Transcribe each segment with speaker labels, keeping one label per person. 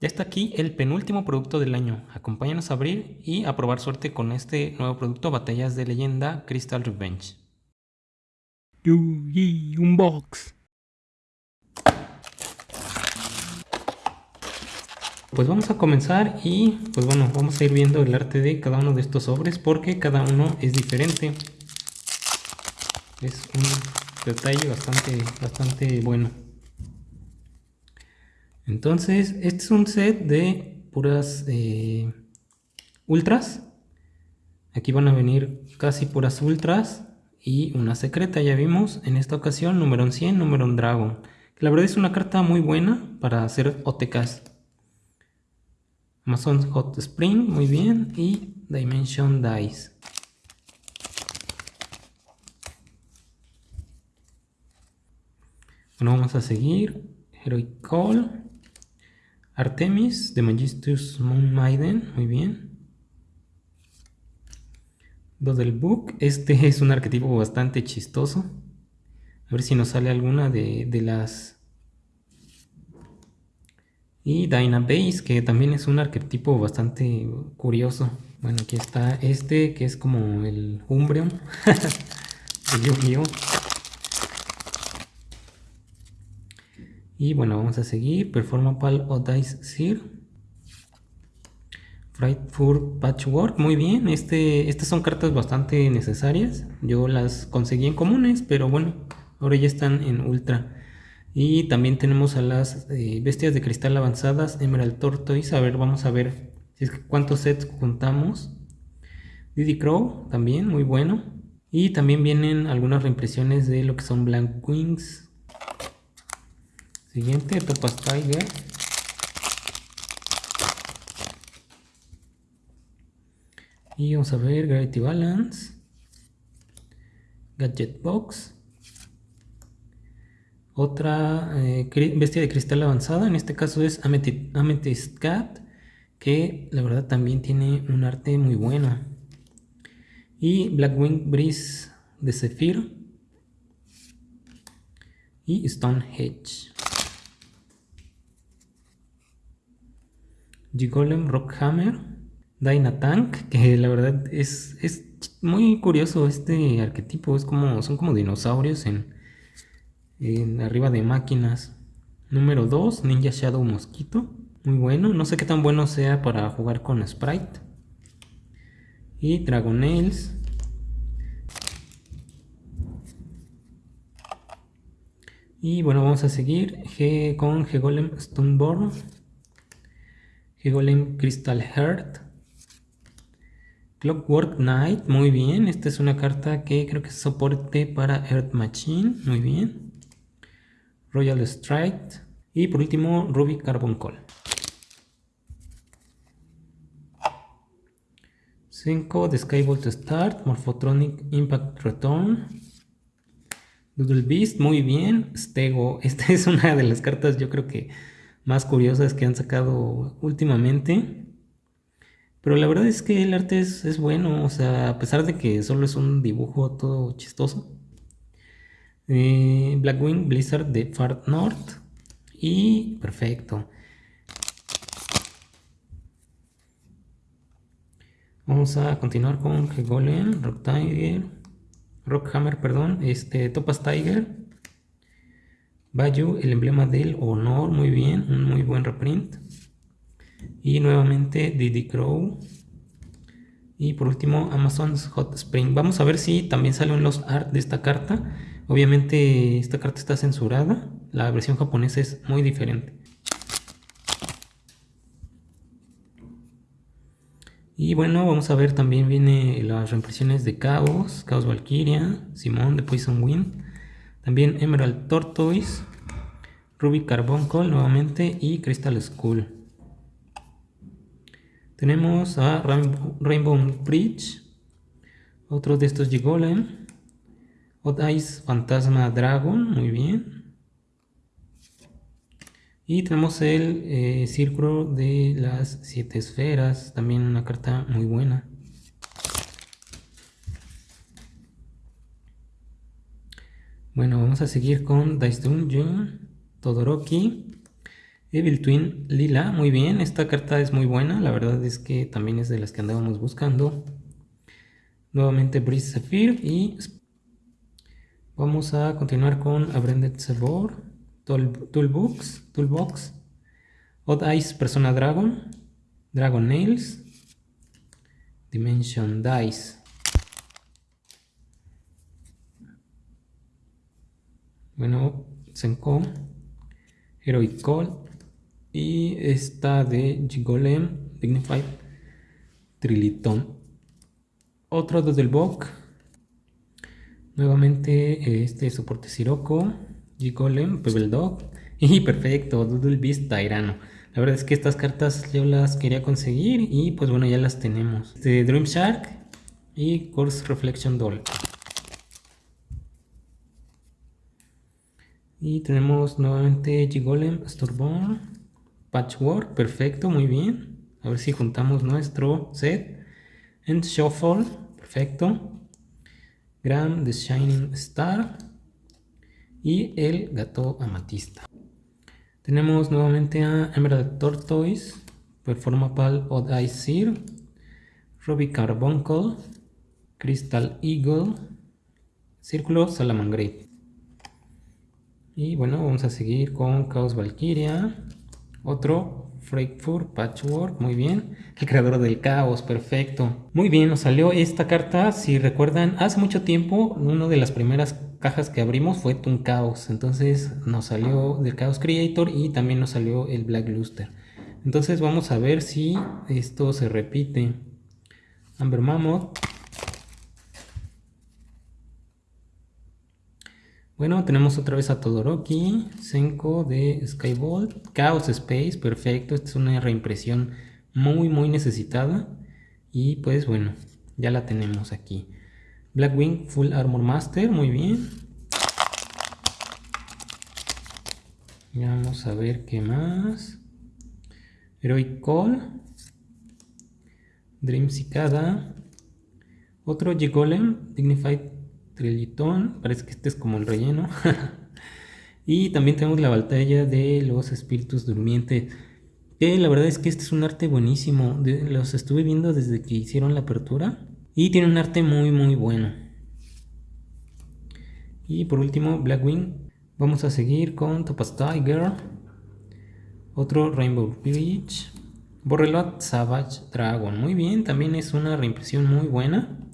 Speaker 1: Ya está aquí el penúltimo producto del año. Acompáñanos a abrir y a probar suerte con este nuevo producto Batallas de Leyenda Crystal Revenge.
Speaker 2: Yugi Unbox.
Speaker 1: Pues vamos a comenzar y pues bueno, vamos a ir viendo el arte de cada uno de estos sobres porque cada uno es diferente. Es un detalle bastante, bastante bueno. Entonces, este es un set de puras eh, ultras. Aquí van a venir casi puras ultras y una secreta, ya vimos. En esta ocasión, número 100, número Dragon. La verdad es una carta muy buena para hacer OTKs. Amazon Hot Spring, muy bien. Y Dimension Dice. Bueno, vamos a seguir. Heroic Call. Artemis de Magistus Moon Maiden, muy bien. del Book, este es un arquetipo bastante chistoso. A ver si nos sale alguna de, las... Y Base, que también es un arquetipo bastante curioso. Bueno, aquí está este, que es como el Umbreon de Yu-Gi-Oh! Y bueno, vamos a seguir. Performapal o Dice Sear. Frightful Patchwork, muy bien. Este, estas son cartas bastante necesarias. Yo las conseguí en comunes, pero bueno, ahora ya están en ultra. Y también tenemos a las eh, bestias de cristal avanzadas, Emerald Tortoise. A ver, vamos a ver cuántos sets juntamos. Diddy Crow, también muy bueno. Y también vienen algunas reimpresiones de lo que son Blank Wings, Siguiente, Topaz Tiger. Y vamos a ver Gravity Balance. Gadget Box. Otra eh, bestia de cristal avanzada. En este caso es Amethyst Cat. Que la verdad también tiene un arte muy bueno. Y Blackwing Breeze de Zephyr. Y Stone Gigolem Rockhammer, Dynatank, que la verdad es, es muy curioso este arquetipo, es como, son como dinosaurios en, arriba de máquinas. Número 2, Ninja Shadow Mosquito, muy bueno, no sé qué tan bueno sea para jugar con Sprite. Y Dragonels. Y bueno, vamos a seguir G con G-Golem Stoneborn. Golem Crystal Heart. Clockwork Knight, muy bien. Esta es una carta que creo que es soporte para Earth Machine, muy bien. Royal Strike. Y por último, Ruby Carbon Call. 5 de Skybolt Start, Morphotronic Impact Return. Doodle Beast, muy bien. Stego, esta es una de las cartas yo creo que más curiosas que han sacado últimamente. Pero la verdad es que el arte es, bueno, o sea, a pesar de que solo es un dibujo todo chistoso. Eh, Blackwing Blizzard de Far North. Y perfecto. Vamos a continuar con Golem, Rock Tiger, Rockhammer, perdón, este Topaz Tiger. Bayou, el emblema del honor, muy bien, un muy buen reprint. Y nuevamente Diddy Crow. Y por último Amazon's Hot Spring. Vamos a ver si también salen los art de esta carta. Obviamente esta carta está censurada. La versión japonesa es muy diferente. Y bueno, vamos a ver también viene las reimpresiones de Chaos, Chaos Valkyria, Simón de Poison Wind. También Emerald Tortoise, Ruby Carbuncle nuevamente y Crystal Skull. Tenemos a Rainbow, Bridge, otro de estos Gigolem, Odd Eyes Fantasma Dragon, muy bien. Y tenemos el eh, Círculo de las Siete Esferas, también una carta muy buena. Bueno, vamos a seguir con Dice Dungeon, Todoroki, Evil Twin Lila, muy bien, esta carta es muy buena, la verdad es que también es de las que andábamos buscando. Nuevamente Breeze Zephyr y vamos a continuar con Abrended Sabor, Toolbox, Toolbox, Odd Eyes Persona Dragon, Dragon Nails, Dimension Dice. Bueno, Senko, Heroic Call, y esta de Gigolem Dignified Triliton. Otro desde el BOK. Nuevamente este soporte Sirocco, Gigolem, Pebble Dog y perfecto, Doodle Beast Tyrano. La verdad es que estas cartas yo las quería conseguir y pues bueno ya las tenemos. De Dream Shark y Course Reflection Doll. Y tenemos nuevamente Gigolem, Storborn, Patchwork, perfecto, muy bien. A ver si juntamos nuestro set. And Shuffle, perfecto. Gram, The Shining Star. Y el gato amatista. Tenemos nuevamente a Emerald Tortoise, Performapal Odd Eye Seer, Ruby Carbuncle, Crystal Eagle, Círculo Salamangreat. Y bueno, vamos a seguir con Chaos Valkyria, otro Frankfurt Patchwork, muy bien. El creador del caos, perfecto. Muy bien, nos salió esta carta. Si recuerdan, hace mucho tiempo, una de las primeras cajas que abrimos fue Toon Chaos. Entonces nos salió del Chaos Creator y también nos salió el Black Luster. Entonces vamos a ver si esto se repite. Amber Mammoth. Bueno, tenemos otra vez a Todoroki, Senko de Skybolt, Chaos Space, perfecto, esta es una reimpresión muy muy necesitada y pues bueno, ya la tenemos aquí. Blackwing Full Armor Master, muy bien. vamos a ver qué más. Heroic Call, Dream Cicada, otro G-Golem, Dignified parece que este es como el relleno. y también tenemos la batalla de los espíritus durmientes. Que la verdad es que este es un arte buenísimo. los estuve viendo desde que hicieron la apertura. Y tiene un arte muy muy bueno. Y por último, Blackwing. Vamos a seguir con Topaz Tiger. Otro Rainbow Bridge. Borrelot Savage Dragon. Muy bien, también es una reimpresión muy buena.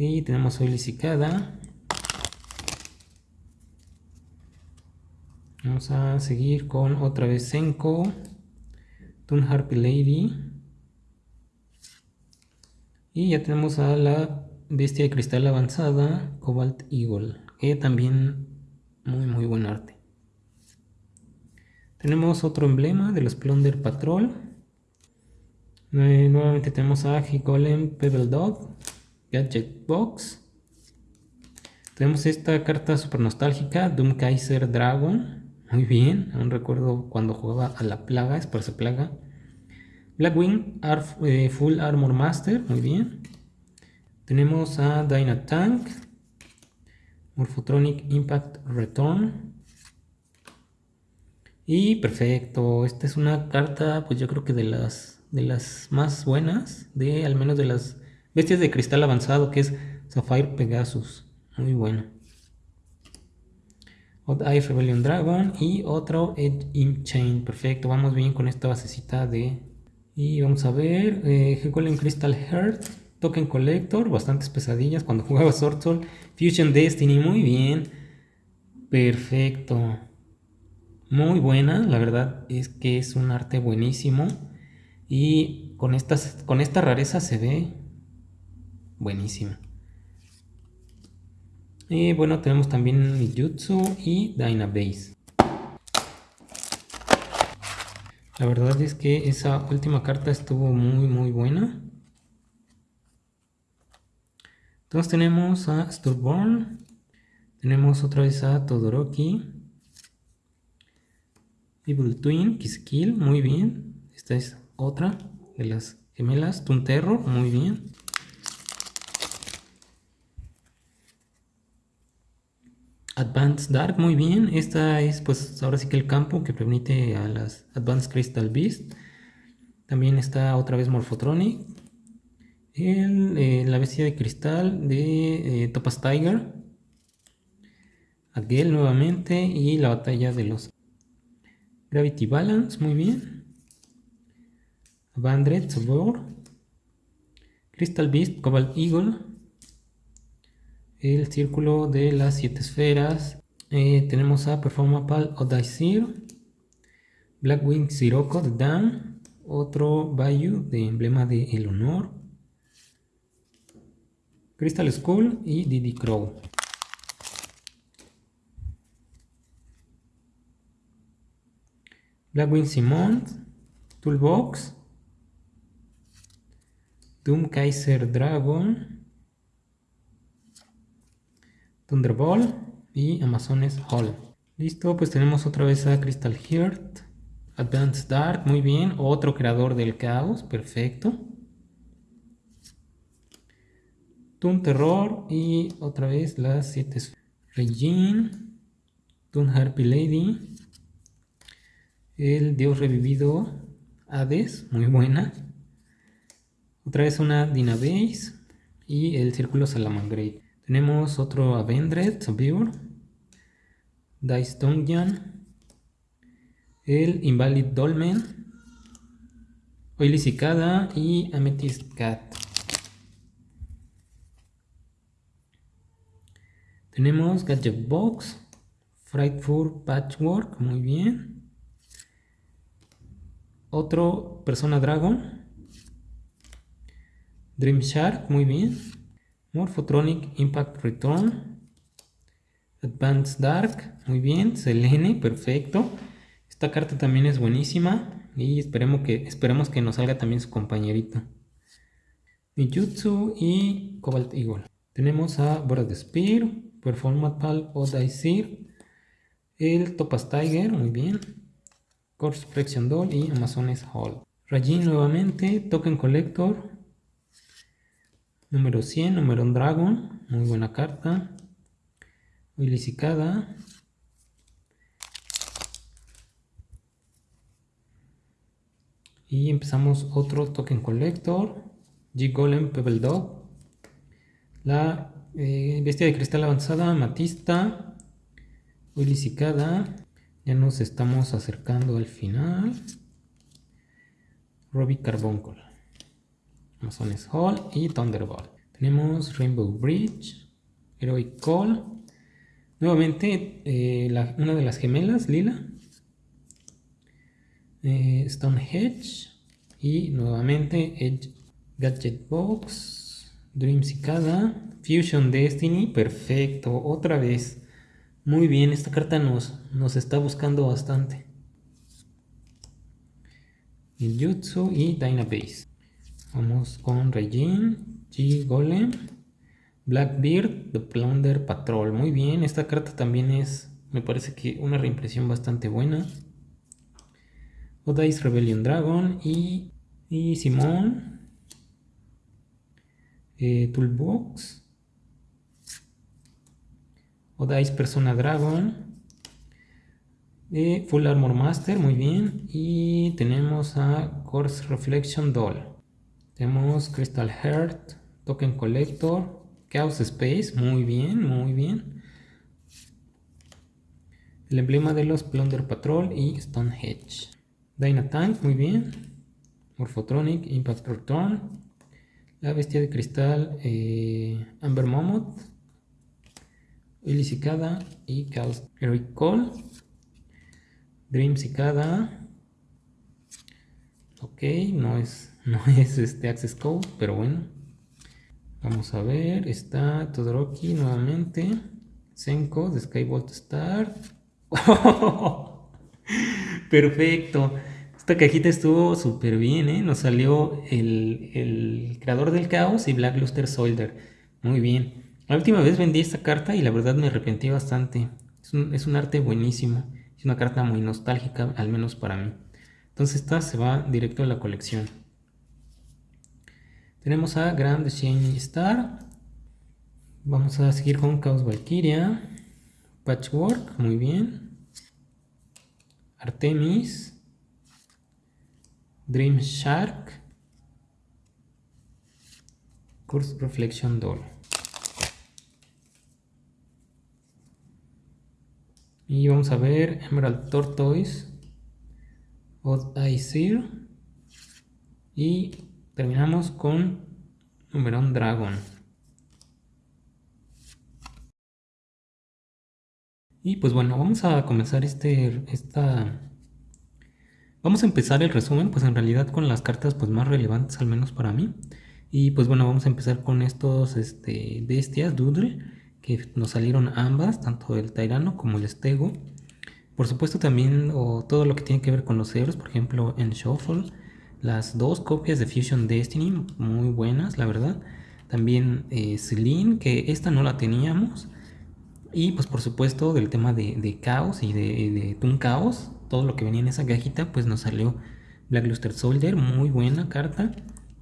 Speaker 1: Y tenemos hoy lisicada. Vamos a seguir con otra vez Senko. Toon Harpy Lady. Y ya tenemos a la bestia de cristal avanzada, Cobalt Eagle. Que también muy muy buen arte. Tenemos otro emblema de los Plunder Patrol. Nuevamente tenemos a Golem Pebble Dog. Gadget Box. Tenemos esta carta super nostálgica, Doom Kaiser Dragon. Muy bien, aún recuerdo cuando jugaba a la plaga, es su plaga. Blackwing eh, Full Armor Master, muy bien. Tenemos a Dynatank. Morphotronic Impact Return. Y perfecto, esta es una carta, pues yo creo que de las, de las más buenas, de al menos de las Bestias de cristal avanzado que es Sapphire Pegasus. Muy bueno. Odd Eye Rebellion Dragon y otro Edge in Chain. Perfecto, vamos bien con esta basecita de... Y vamos a ver, eh, Crystal Heart, Token Collector, bastantes pesadillas cuando jugaba Sword Soul. Fusion Destiny, muy bien. Perfecto. Muy buena, la verdad es que es un arte buenísimo. Y con, estas, con esta rareza se ve buenísima. Y bueno, tenemos también Jutsu y Dynabase. La verdad es que esa última carta estuvo muy muy buena. Entonces tenemos a Stillborn. Tenemos otra vez a Todoroki. Evil Twin, Kiskill, muy bien. Esta es otra de las gemelas. Tunterro, muy bien. Advanced Dark, muy bien. Esta es pues ahora sí que el campo que permite a las Advanced Crystal Beast. También está otra vez Morphotronic. Eh, la bestia de cristal de eh, Topaz Tiger. Adgel nuevamente y la batalla de los Gravity Balance, muy bien. Bandred, Sabor. Crystal Beast, Cobalt Eagle. El círculo de las siete esferas. Eh, tenemos a Performapal Odaisir. Blackwing Sirocco de Dan. Otro Bayou de emblema de El Honor. Crystal Skull y Diddy Crow. Blackwing Simon, Toolbox, Doom Kaiser Dragon, Thunderbolt y Amazones Hall. Listo, pues tenemos otra vez a Crystal Heart, Advanced Dark, muy bien, otro creador del caos, perfecto. Toon Terror y otra vez las 7 Regine, Toon Harpy Lady, el Dios Revivido Hades, muy buena. Otra vez una Dinabase y el Círculo Salamangreat. Tenemos otro Avendred, Survivor, Dice el Invalid Dolmen, Oily Cicada y Amethyst Cat. Tenemos Gadget Box, Frightful Patchwork, muy bien. Otro Persona Dragon. Dream Shark, muy bien. Morphotronic Impact Return. Advanced Dark, muy bien. Selene, perfecto. Esta carta también es buenísima. Y esperemos que, esperemos que nos salga también su compañerito. Nijutsu y Cobalt Eagle. Tenemos a Boras de Spear, Performat o Daisir, el Topaz Tiger, muy bien. Course Flexion Doll y Amazones Hall. Rajin nuevamente, Token Collector. Número 100, número Dragon, muy buena carta. Wilisicada. Y empezamos otro Token Collector. G-Golem Pebble Dog. La eh, bestia de cristal avanzada, Matista. Wilisicada. Ya nos estamos acercando al final. Robbie Carbuncle. Amazones Hall y Thunderbolt. Tenemos Rainbow Bridge, Heroic Call. Nuevamente eh, una de las gemelas, Lila. Eh, Stone Hedge. Y nuevamente Edge Gadget Box. Dream Cicada. Fusion Destiny. Perfecto. Otra vez. Muy bien, esta carta nos, nos está buscando bastante. Jutsu y Dynabase. Vamos con Regine, G Golem, Blackbeard, The Plunder Patrol. Muy bien, esta carta también es, me parece que una reimpresión bastante buena. Odice Rebellion Dragon y, y Simón. Eh, Toolbox. Odice Persona Dragon. Eh, Full Armor Master, muy bien. Y tenemos a Course Reflection Doll. Tenemos Crystal Heart, Token Collector, Chaos Space, muy bien, muy bien. El emblema de los Plunder Patrol y Stone Hedge. Dynatank, muy bien. Morphotronic, Impact Return. La bestia de cristal, eh, Amber Momot. Cicada y Chaos Heroic Call. Dream Cicada. Ok, no es, no es este Access Code, pero bueno. Vamos a ver, está Todoroki nuevamente. Senko de Skybolt Star. Perfecto. Esta cajita estuvo súper bien, ¿eh? Nos salió el, el, creador del caos y Black Luster Soldier. Muy bien. La última vez vendí esta carta y la verdad me arrepentí bastante. Es un, arte buenísimo. Es una carta muy nostálgica, al menos para mí. Entonces esta se va directo a la colección. Tenemos a Grand Shiny Star. Vamos a seguir con Chaos Valkyria. Patchwork, muy bien. Artemis. Dream Shark. Curse Reflection Doll. Y vamos a ver Emerald Tortoise, Odd Eye y terminamos con Numerón Dragon. Y pues bueno, vamos a comenzar este, esta... Vamos a empezar el resumen, pues en realidad con las cartas pues más relevantes, al menos para mí. Y pues bueno, vamos a empezar con estos este, bestias, Doodle, que nos salieron ambas, tanto el Tairano como el Stego. Por supuesto también o todo lo que tiene que ver con los héroes, por ejemplo en Shuffle, las dos copias de Fusion Destiny, muy buenas la verdad. También eh, Celine, que esta no la teníamos. Y pues por supuesto del tema de, caos y de, de Toon Chaos, todo lo que venía en esa cajita, pues nos salió Black Luster Soldier, muy buena carta.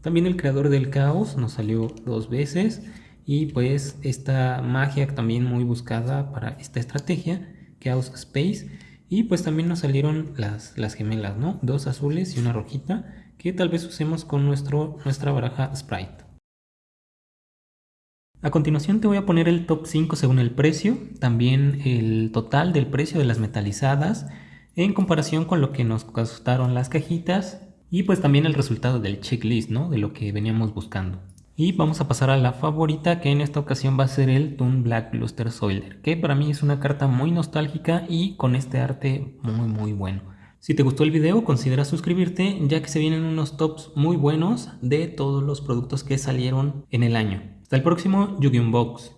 Speaker 1: También el creador del caos nos salió dos veces. Y pues esta magia también muy buscada para esta estrategia, Chaos Space. Y pues también nos salieron las, las gemelas, ¿no? Dos azules y una rojita que tal vez usemos con nuestro, nuestra baraja Sprite. A continuación te voy a poner el top 5 según el precio, también el total del precio de las metalizadas en comparación con lo que nos costaron las cajitas y pues también el resultado del checklist, ¿no? De lo que veníamos buscando. Y vamos a pasar a la favorita que en esta ocasión va a ser el Toon Black Luster Soiler, que para mí es una carta muy nostálgica y con este arte muy muy bueno. Si te gustó el video considera suscribirte ya que se vienen unos tops muy buenos de todos los productos que salieron en el año. Hasta el próximo Yu-Gi-Oh! Box.